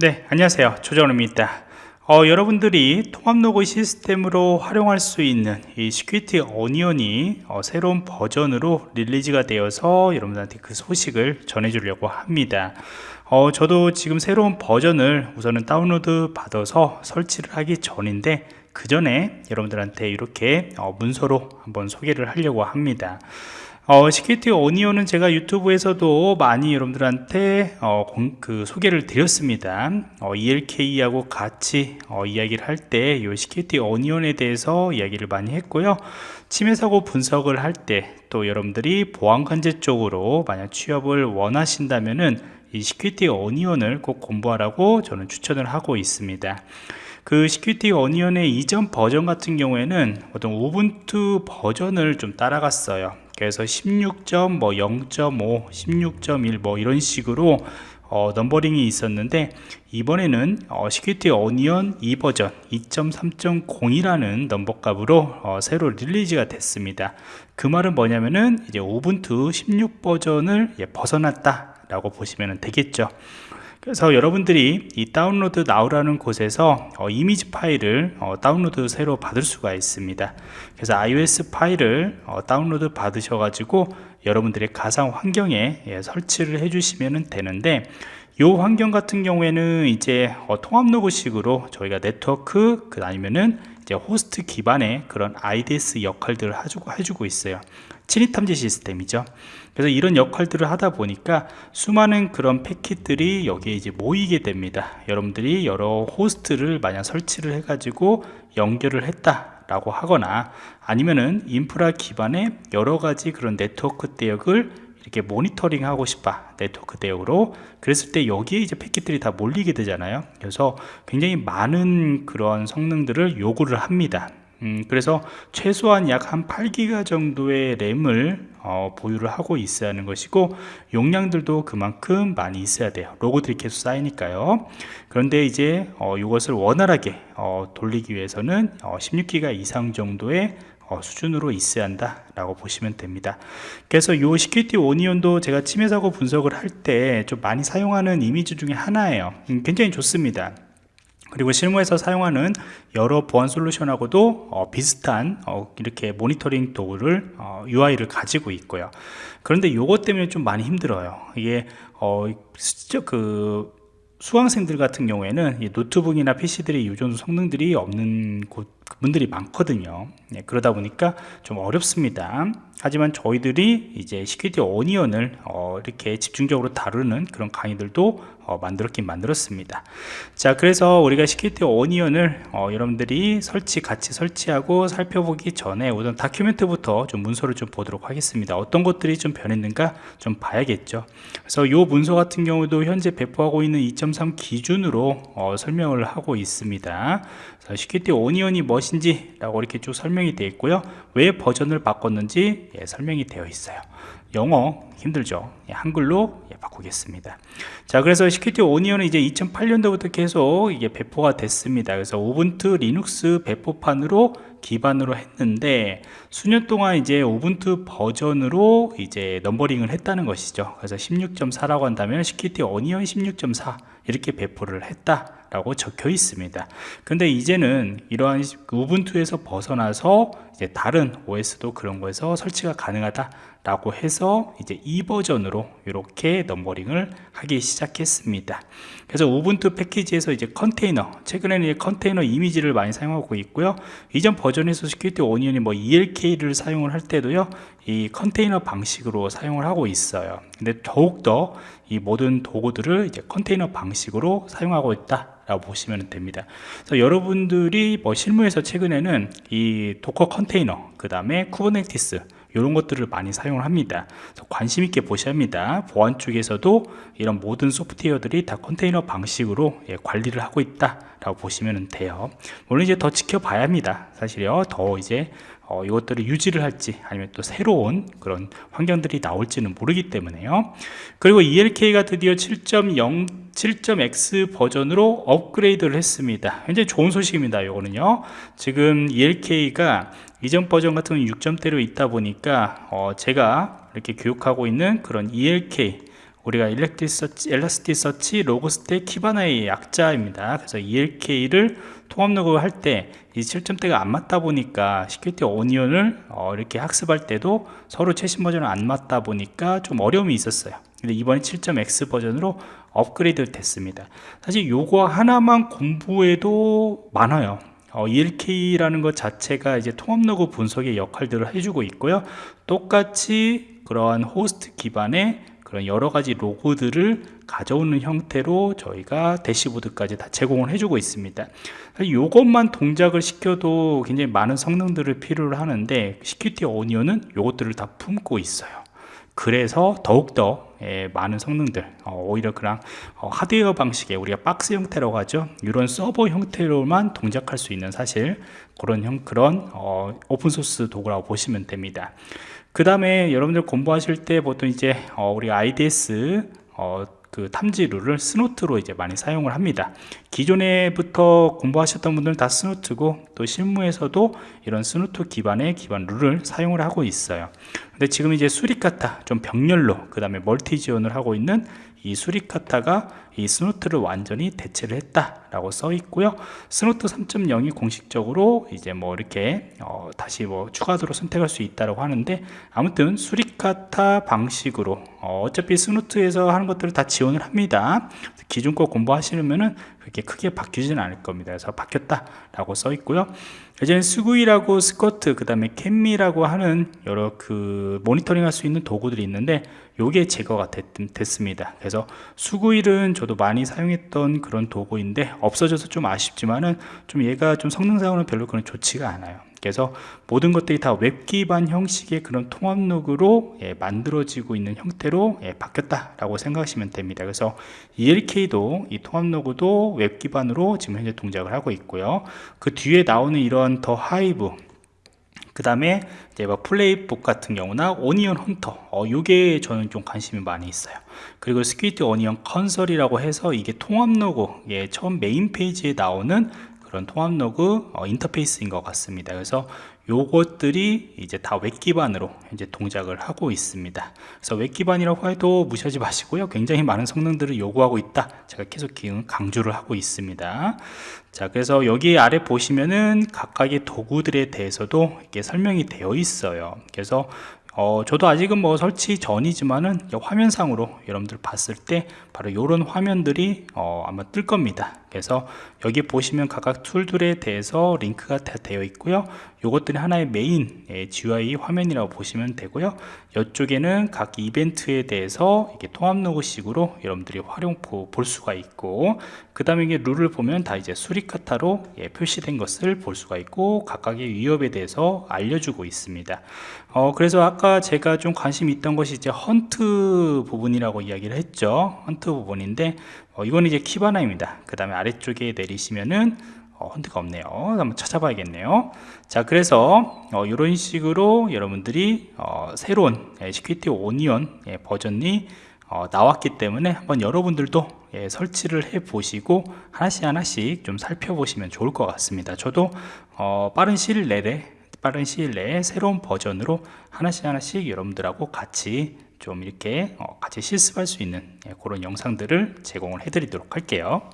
네 안녕하세요. 조정호입니다. 어, 여러분들이 통합로그 시스템으로 활용할 수 있는 이 Security Onion이 어, 새로운 버전으로 release가 되어서 여러분들한테 그 소식을 전해주려고 합니다. 어, 저도 지금 새로운 버전을 우선은 다운로드 받아서 설치를 하기 전인데 그 전에 여러분들한테 이렇게 어, 문서로 한번 소개를 하려고 합니다 어, Security Onion은 제가 유튜브에서도 많이 여러분들한테 어, 공, 그 소개를 드렸습니다. 어, ELK하고 같이 어, 이야기를 할 때 이 Security Onion에 대해서 이야기를 많이 했고요. 침해 사고 분석을 할 때 또 여러분들이 보안 관제 쪽으로 만약 취업을 원하신다면은 이 Security Onion을 꼭 공부하라고 저는 추천을 하고 있습니다. 그 Security Onion의 이전 버전 같은 경우에는 어떤 Ubuntu 버전을 좀 따라갔어요 그래서 16.0.5, 뭐16.1 뭐 이런 식으로 어, numbering이 있었는데 이번에는 어, Security Onion 2버전 2.3.0이라는 넘버값으로 어, 새로 release가 됐습니다. 그 말은 뭐냐면은 이제 Ubuntu 16 버전을 예, 벗어났다 라고 보시면 되겠죠 그래서 여러분들이 이 Download Now라는 곳에서 어, 이미지 파일을 어, 다운로드 새로 받을 수가 있습니다. 그래서 ISO 파일을 어, 다운로드 받으셔 가지고 여러분들의 가상 환경에 예, 설치를 해 주시면 되는데 이 환경 같은 경우에는 이제 어, 통합 로그식으로 저희가 네트워크 그 아니면은 이제 호스트 기반의 그런 IDS 역할들을 해주고, 있어요. 침입 탐지 시스템이죠. 그래서 이런 역할들을 하다 보니까 수많은 그런 패킷들이 여기에 이제 모이게 됩니다. 여러분들이 여러 호스트를 만약 설치를 해 가지고 연결을 했다 라고 하거나 아니면은 인프라 기반의 여러 가지 그런 네트워크 대역을 이렇게 모니터링 하고 싶다 네트워크 대역으로. 그랬을 때 여기에 이제 패킷들이 다 몰리게 되잖아요. 그래서 굉장히 많은 그런 성능들을 요구를 합니다. 음, 그래서 최소한 약 한 8기가 정도의 램을 어, 보유를 하고 있어야 하는 것이고 용량들도 그만큼 많이 있어야 돼요. 로고들이 계속 쌓이니까요. 그런데 이제 어, 이것을 원활하게 어, 돌리기 위해서는 16기가 어, 이상 정도의 어, 수준으로 있어야 한다 라고 보시면 됩니다. 그래서 이 Security Onion도 제가 침해 사고 분석을 할 때 좀 많이 사용하는 이미지 중에 하나예요. 음, 굉장히 좋습니다. 그리고 실무에서 사용하는 여러 보안 솔루션하고도 어, 비슷한 어, 이렇게 모니터링 도구를 어, UI를 가지고 있고요. 그런데 이것 때문에 좀 많이 힘들어요. 이게 어, 그 수강생들 같은 경우에는 노트북이나 이 정도 성능들이 없는 곳 분들이 많거든요. 네, 그러다 보니까 좀 어렵습니다. 하지만 저희들이 이제 Security Onion을 어, 이렇게 집중적으로 다루는 그런 강의들도 어, 만들었긴 만들었습니다. 자 그래서 우리가 Security Onion을 어, 여러분들이 설치 같이 설치하고 살펴보기 전에 우선 document부터 좀 문서를 좀 보도록 하겠습니다. 어떤 것들이 좀 변했는가 좀 봐야겠죠. 그래서 이 문서 같은 경우도 현재 배포하고 있는 2.3 기준으로 어, 설명을 하고 있습니다. Security Onion이 무엇인지 라고 이렇게 쭉 설명이 되어 있고요. 왜 버전을 바꿨는지 예, 설명이 되어 있어요 영어 힘들죠. 예, 한글로 예, 바꾸겠습니다. 자 그래서 Security Onion은 이제 2008년도부터 계속 이게 배포가 됐습니다. 그래서 Ubuntu 리눅스 배포판으로 기반으로 했는데 수년 동안 이제 Ubuntu 버전으로 이제 numbering을 했다는 것이죠. 그래서 16.4라고 한다면 Security Onion 16.4 이렇게 배포를 했다 라고 적혀 있습니다. 근데 이제는 이러한 Ubuntu에서 벗어나서 이제 다른 OS도 그런 거에서 설치가 가능하다 라고 해서 이제 이 버전으로 이렇게 numbering을 하기 시작했습니다. 그래서 Ubuntu 패키지에서 이제 컨테이너 최근에는 이제 컨테이너 이미지를 많이 사용하고 있고요. 이전 버전에서 Security Onion이 뭐 ELK를 사용을 할 때도요 이 컨테이너 방식으로 사용을 하고 있어요. 근데 더욱더 이 모든 도구들을 이제 컨테이너 방식으로 사용하고 있다 라고 보시면 됩니다. 그래서 여러분들이 뭐 실무에서 최근에는 이 Docker 컨테이너 그 다음에 Kubernetes 이런 것들을 많이 사용을 합니다. 관심 있게 보셔야 합니다. 보안 쪽에서도 이런 모든 소프트웨어들이 다 컨테이너 방식으로 예, 관리를 하고 있다 라고 보시면 돼요. 물론 이제 더 지켜봐야 합니다. 사실요. 더 이제 어, 이것들을 유지를 할지 아니면 또 새로운 그런 환경들이 나올지는 모르기 때문에요. 그리고 ELK가 드디어 7.0 7.x 버전으로 업그레이드를 했습니다. 굉장히 좋은 소식입니다 이거는요. 지금 ELK가 이전 버전 같은 경우는 6점대로 있다 보니까 어, 제가 이렇게 교육하고 있는 그런 ELK 우리가 Elasticsearch, Elasticsearch, Logstash, Kibana의 약자입니다. 그래서 ELK를 통합 로그 할때 이 7점대가 안 맞다 보니까 Security Onion을 어, 이렇게 학습할 때도 서로 최신 버전은 안 맞다 보니까 좀 어려움이 있었어요. 근데 이번에 7.x 버전으로 업그레이드 됐습니다. 사실 요거 하나만 공부해도 많아요. 어, ELK라는 것 자체가 이제 통합 로그 분석의 역할들을 해주고 있고요. 똑같이 그러한 호스트 기반의 그런 여러 가지 로그들을 가져오는 형태로 저희가 대시보드까지 다 제공을 해주고 있습니다. 이것만 동작을 시켜도 굉장히 많은 성능들을 필요로 하는데 Security Onion은 이것들을 다 품고 있어요. 그래서 더욱더 예, 많은 성능들 어, 오히려 그냥 어, 하드웨어 방식의 우리가 박스 형태라고 하죠. 이런 서버 형태로만 동작할 수 있는 사실 그런 형 그런 어, 오픈소스 도구라고 보시면 됩니다 그 다음에 여러분들 공부하실 때 보통 이제 어, 우리 IDS 어, 그 탐지 룰을 Snort로 이제 많이 사용을 합니다. 기존에부터 공부하셨던 분들은 다 Snort고 또 실무에서도 이런 Snort 기반의 기반 룰을 사용을 하고 있어요. 근데 지금 이제 Suricata 좀 병렬로 그 다음에 멀티 지원을 하고 있는 이 Suricata가 이 Snort를 완전히 대체를 했다라고 써 있고요. Snort 3.0이 공식적으로 이제 뭐 이렇게 어 다시 뭐 추가적으로 선택할 수 있다라고 하는데 아무튼 Suricata 방식으로 어 어차피 Snort에서 하는 것들을 다 지원을 합니다. 기존 거 공부하시려면은 그렇게 크게 바뀌지는 않을 겁니다. 그래서 바뀌었다라고 써 있고요. 예전에 Sguil하고 Squert 그 다음에 CapMe라고 하는 여러 그 모니터링 할 수 있는 도구들이 있는데 요게 제거가 됐, 습니다. 그래서 Sguil은 저도 많이 사용했던 그런 도구인데 없어져서 좀 아쉽지만은 좀 얘가 좀 성능상으로는 별로 그런 좋지가 않아요 그래서 모든 것들이 다 웹 기반 형식의 그런 통합 로그로 예, 만들어지고 있는 형태로 예, 바뀌었다라고 생각하시면 됩니다. 그래서 ELK도 이 통합 로그도 웹 기반으로 지금 현재 동작을 하고 있고요. 그 뒤에 나오는 이런 TheHive 그 다음에 이제 뭐 Playbook 같은 경우나 Onion Hunter 어, 요게 저는 좀 관심이 많이 있어요 그리고 Security Onion Console이라고 해서 이게 통합 로그 예, 처음 메인 페이지에 나오는 그런 통합 로그 어, 인터페이스인 것 같습니다. 그래서 요것들이 이제 다 웹 기반으로 이제 동작을 하고 있습니다. 그래서 웹 기반이라고 해도 무시하지 마시고요. 굉장히 많은 성능들을 요구하고 있다. 제가 계속 강조를 하고 있습니다. 자 그래서 여기 아래 보시면은 각각의 도구들에 대해서도 이렇게 설명이 되어 있어요. 그래서 어, 저도 아직은 뭐 설치 전이지만은 화면상으로 여러분들 봤을 때 바로 이런 화면들이 어, 아마 뜰 겁니다. 그래서 여기 보시면 각각 툴들에 대해서 링크가 다 되어 있고요. 이것들이 하나의 메인 GUI 화면이라고 보시면 되고요. 이쪽에는 각 이벤트에 대해서 이렇게 통합 로그식으로 여러분들이 활용 볼 수가 있고 그 다음에 이게 룰을 보면 다 이제 Suricata로 예, 표시된 것을 볼 수가 있고 각각의 위협에 대해서 알려주고 있습니다 어, 그래서 아까 제가 좀 관심이 있던 것이 이제 hunt 부분이라고 이야기를 했죠. hunt 부분인데 어, 이거는 이제 Kibana입니다. 그 다음에 아래쪽에 내리시면은 어, hunt가 없네요. 한번 찾아봐야겠네요. 자 그래서 어, 이런 식으로 여러분들이 어, 새로운 Security Onion 예, 버전이 어, 나왔기 때문에 한번 여러분들도 예, 설치를 해 보시고 하나씩 하나씩 좀 살펴보시면 좋을 것 같습니다. 저도 어, 빠른 시일 내에 빠른 시일 내에 새로운 버전으로 하나씩 하나씩 여러분들하고 같이 좀 이렇게 어, 같이 실습할 수 있는 예, 그런 영상들을 제공을 해 드리도록 할게요